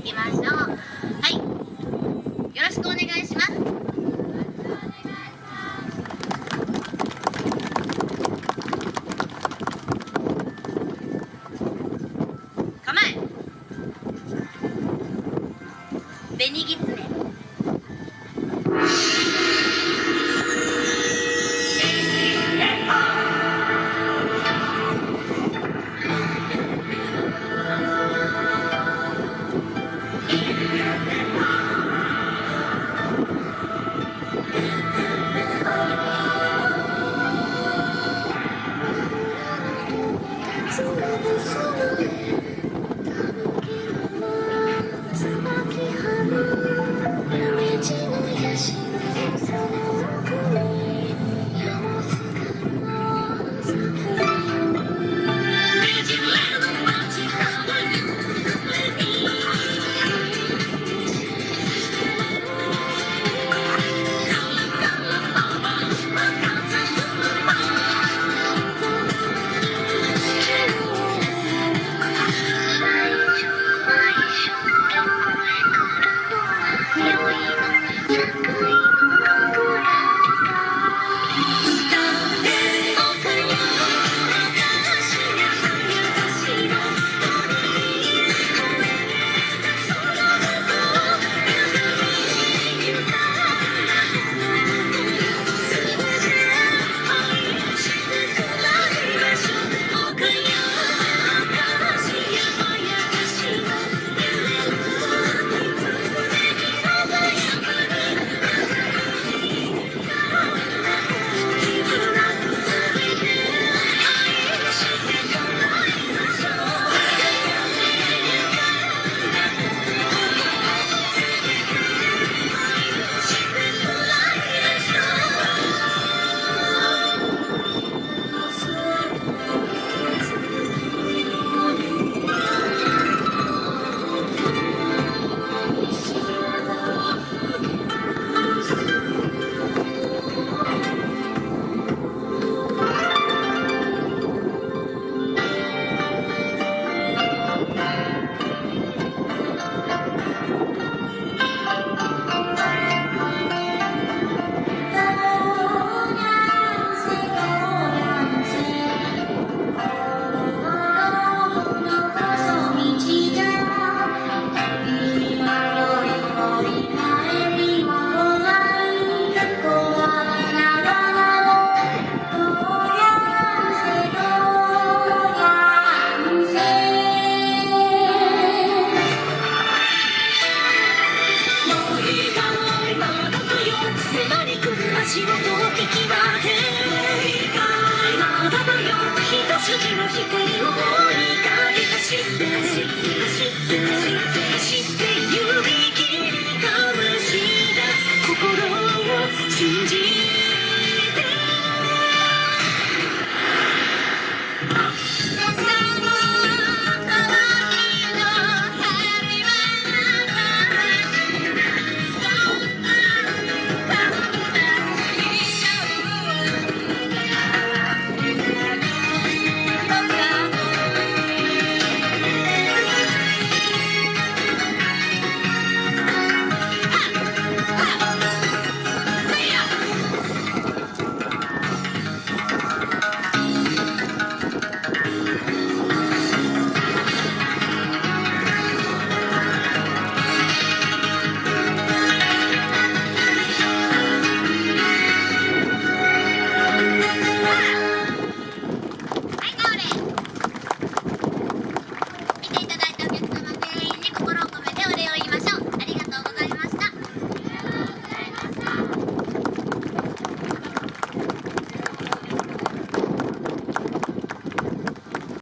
いきましょう。はい。よろしくお願いします。構え紅ぎつね「夢路の野心でそのの目だだよ一筋の光を追いかけ走って走ってって指切りかわしだ心を信じ